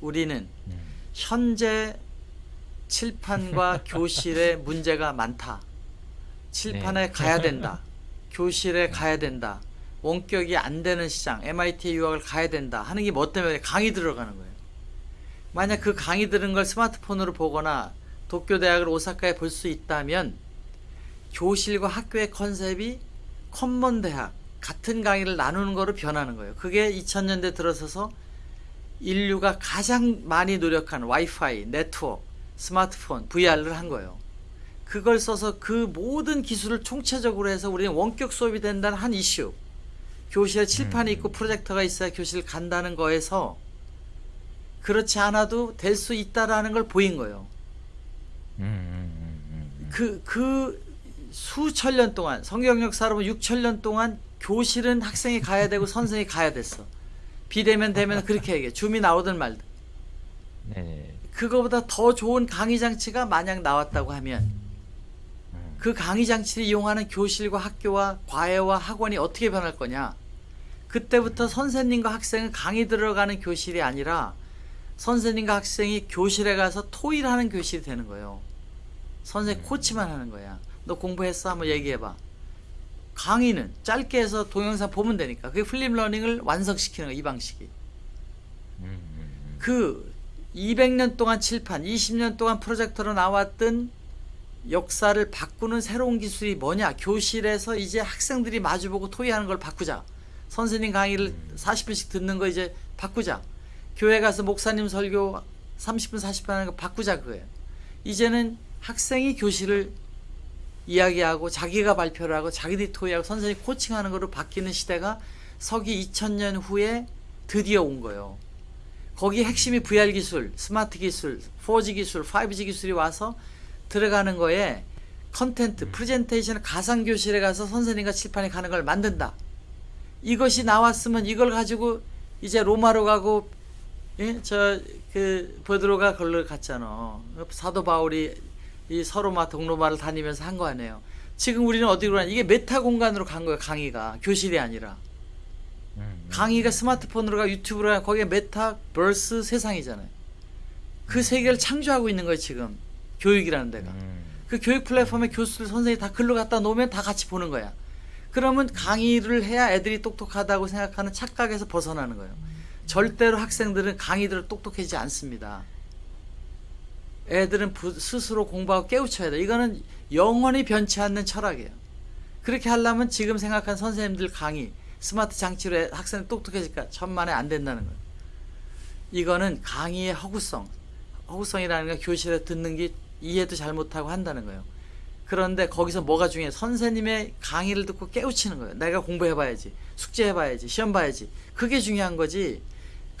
우리는 음. 현재 칠판과 교실에 문제가 많다. 칠판에 네. 가야 된다. 교실에 가야 된다. 원격이 안 되는 시장, MIT 유학을 가야 된다. 하는 게 뭐 때문에 강의 들어가는 거예요. 만약 그 강의 들은 걸 스마트폰으로 보거나 도쿄 대학을 오사카에 볼 수 있다면 교실과 학교의 컨셉이 컴먼 대학 같은 강의를 나누는 거로 변하는 거예요. 그게 2000년대 들어서서 인류가 가장 많이 노력한 와이파이, 네트워크, 스마트폰, VR을 한 거예요. 그걸 써서 그 모든 기술을 총체적으로 해서 우리는 원격 수업이 된다는 한 이슈. 교실에 칠판이 있고 프로젝터가 있어야 교실 간다는 거에서 그렇지 않아도 될 수 있다라는 걸 보인 거예요. 음, 음, 음, 음. 그, 그 수천 년 동안, 성경 역사로 보면 6천 년 동안 교실은 학생이 가야 되고 선생이 가야 됐어. 비대면 되면 그렇게 얘기해. 줌이 나오든 말든. 네. 그거보다 더 좋은 강의 장치가 만약 나왔다고 하면 음. 그 강의 장치를 이용하는 교실과 학교와 과외와 학원이 어떻게 변할 거냐? 그때부터 선생님과 학생은 강의 들어가는 교실이 아니라 선생님과 학생이 교실에 가서 토의를 하는 교실이 되는 거예요. 선생님 코치만 하는 거야. 너 공부했어? 한번 얘기해봐. 강의는 짧게 해서 동영상 보면 되니까. 그게 flip learning을 완성시키는 거야, 이 방식이. 음, 음, 음. 그 200년 동안 칠판, 20년 동안 프로젝터로 나왔던 역사를 바꾸는 새로운 기술이 뭐냐? 교실에서 이제 학생들이 마주보고 토의하는 걸 바꾸자. 선생님 강의를 40분씩 듣는 거 이제 바꾸자. 교회 가서 목사님 설교 30분, 40분 하는 거 바꾸자 그거예요. 이제는 학생이 교실을 이야기하고 자기가 발표를 하고 자기들이 토의하고 선생님이 코칭하는 거로 바뀌는 시대가 서기 2000년 후에 드디어 온 거예요. 거기 핵심이 VR 기술, 스마트 기술, 4G 기술, 5G 기술이 와서 들어가는 거에 content, 프레젠테이션 가상 교실에 가서 선생님과 칠판에 가는 걸 만든다. 이것이 나왔으면 이걸 가지고 이제 로마로 가고 예? 저그 베드로가 걸로 갔잖아. 사도 바울이 이 서로마 동로마를 다니면서 한 거 아니에요. 지금 우리는 어디로 가냐? 이게 meta 공간으로 간 거예요. 강의가 교실이 아니라. 음, 음. 강의가 스마트폰으로 가 유튜브로 가 거기에 메타버스 세상이잖아요. 그 세계를 창조하고 있는 거예요 지금 교육이라는 데가. 음. 그 교육 플랫폼에 교수들 선생님이 다 글로 갖다 놓으면 다 같이 보는 거야. 그러면 강의를 해야 애들이 똑똑하다고 생각하는 착각에서 벗어나는 거예요. 절대로 학생들은 강의 들을 똑똑해지지 않습니다. 애들은 부- 스스로 공부하고 깨우쳐야 돼. 이거는 영원히 변치 않는 철학이에요. 그렇게 하려면 지금 생각한 선생님들 강의, 스마트 장치로 애- 학생이 똑똑해질까? 천만에 안 된다는 거예요. 이거는 강의의 허구성, 허구성이라는 건 교실에 듣는 게 이해도 잘 못하고 한다는 거예요. 그런데 거기서 뭐가 중요해? 선생님의 강의를 듣고 깨우치는 거예요. 내가 공부해봐야지, 숙제해봐야지, 시험 봐야지. 그게 중요한 거지.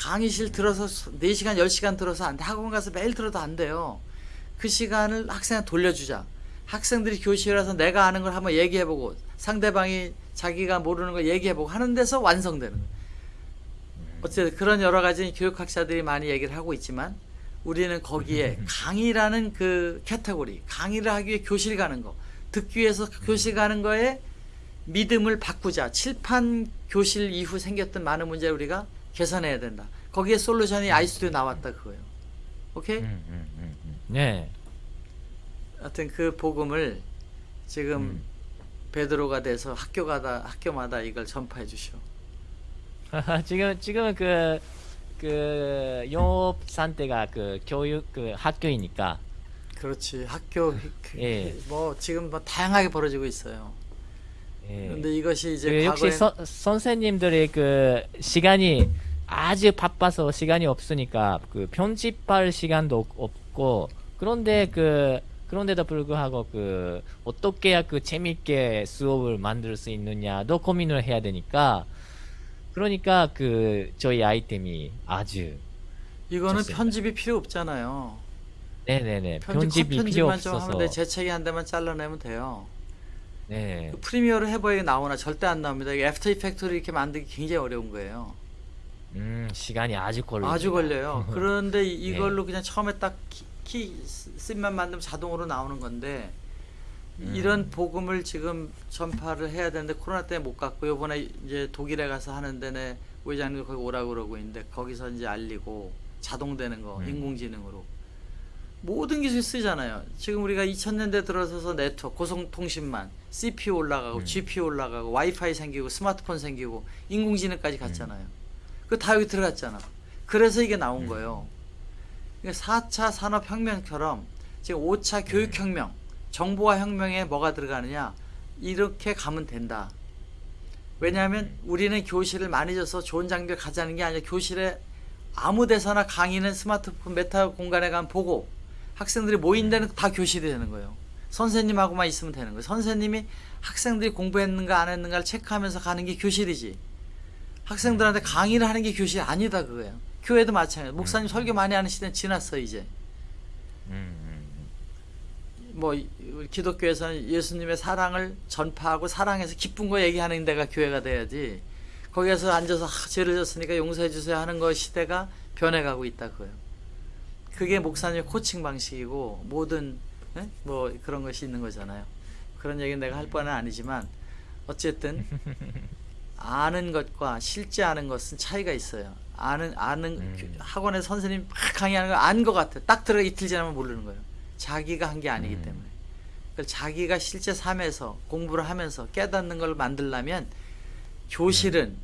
강의실 들어서 4시간, 10시간 들어서 안 돼. 학원 가서 매일 들어도 안 돼요. 그 시간을 학생한테 돌려주자. 학생들이 교실에 와서 내가 아는 걸 한번 얘기해보고 상대방이 자기가 모르는 걸 얘기해보고 하는 데서 완성되는 거예요. 어쨌든 그런 여러 가지 교육학자들이 많이 얘기를 하고 있지만 우리는 거기에 강의라는 그 캐테고리, 강의를 하기 위해 교실 가는 거, 듣기 위해서 교실 가는 거에 믿음을 바꾸자. 칠판 교실 이후 생겼던 많은 문제를 우리가 개선해야 된다. 거기에 솔루션이 아이스튜디오 나왔다 그거예요. 오케이? 음, 음, 음, 음. 네. 하여튼 그 복음을 지금 음. 베드로가 돼서 학교가다 학교마다 이걸 전파해 주시오. 지금 지금은 그, 그 영업 상태가 그 교육 그 학교이니까 그렇지 학교 예. 뭐 지금 뭐 다양하게 벌어지고 있어요. 예. 그런데 이것이 이제 그 역시 과거에 서, 선생님들의 그 시간이 아주 바빠서 시간이 없으니까 그 편집할 시간도 없- 없고 그런데 그 그런데도 불구하고 그 어떻게 그 재밌게 수업을 만들 수 있느냐도 고민을 해야 되니까 그러니까 그 저희 아이템이 아주 이거는 좋습니다. 편집이 필요 없잖아요. 네네네 편집 편집이 필요 없어서 하면 돼. 재채기 한 대만 잘라내면 돼요. 네그 Premiere를 해봐야 나오나 절대 안 나옵니다. 이게 After Effect를 이렇게 만들기 굉장히 어려운 거예요. 음 시간이 아주 걸립니다 아주 걸려요. 그런데 이- 네. 이걸로 그냥 처음에 딱 key, key scene만 만들면 자동으로 나오는 건데 음. 이런 복음을 지금 전파를 해야 되는데 코로나 때문에 못 갔고 요번에 이제 독일에 가서 하는데 내 회장님 거기 오라고 그러고 있는데 거기서 이제 알리고 자동되는 거 음. 인공지능으로 모든 기술이 쓰잖아요. 지금 우리가 2000년대 들어서서 네트워크, 고속통신만, CPU 올라가고, 음. GPU 올라가고, 와이파이 생기고, 스마트폰 생기고, 인공지능까지 갔잖아요. 그거 다 여기 들어갔잖아. 그래서 이게 나온 음. 거예요. 그러니까 4차 산업혁명처럼 지금 5차 교육혁명, 정보화 혁명에 뭐가 들어가느냐 이렇게 가면 된다. 왜냐하면 우리는 교실을 많이 져서 좋은 장비를 가자는 게 아니라 교실에 아무 데서나 강의는 스마트폰 메타 공간에 가면 보고 학생들이 모인 데는 다 교실이 되는 거예요. 선생님하고만 있으면 되는 거예요. 선생님이 학생들이 공부했는가 안 했는가를 체크하면서 가는 게 교실이지. 학생들한테 강의를 하는 게 교실이 아니다 그거예요. 교회도 마찬가지예요. 목사님 설교 많이 하는 시대는 지났어 이제. 음, 음, 뭐 이- 우리 기독교에서는 예수님의 사랑을 전파하고 사랑해서 기쁜 거 얘기하는 데가 교회가 돼야지. 거기에서 앉아서 아, 죄를 졌으니까 용서해 주세요 하는 거 시대가 변해가고 있다 그거예요. 그게 목사님의 코칭 방식이고 모든 예? 뭐 그런 것이 있는 거잖아요. 그런 얘기는 내가 할 바는 아니지만 어쨌든 아는 것과 실제 아는 것은 차이가 있어요. 아는 아는 음. 교- 학원에 선생님 막 강의하는 거안것 같아. 딱 들어 이틀 지나면 모르는 거예요. 자기가 한 게 아니기 음. 때문에. 그걸 자기가 실제 삶에서 공부를 하면서 깨닫는 걸 만들려면 교실은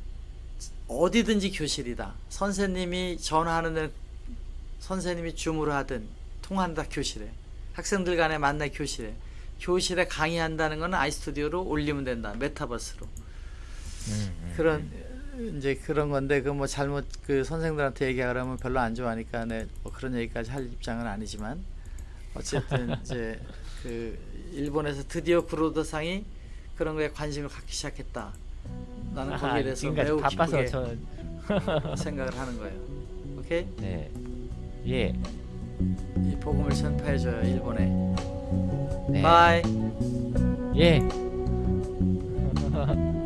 어디든지 교실이다. 선생님이 전화하는 데는 선생님이 줌으로 하든 통한다 교실에. 학생들 간에 만나 교실에. 교실에 강의한다는 거는 아이스튜디오로 올리면 된다. 메타버스로. 음, 음, 그런 이제 그런 건데 그 뭐 잘못 그 선생들한테 얘기하라면 별로 안 좋아하니까 내뭐 그런 얘기까지 할 입장은 아니지만 어쨌든 이제 그 일본에서 드디어 구로더상이 그런 거에 관심을 갖기 시작했다. 나는 거기에 대해서 매우 바빠서 기쁘게 저 생각을 하는 거예요. 오케이? 네. 예. 이 복음을 선파해줘요 일본에. 네. 바이. 예.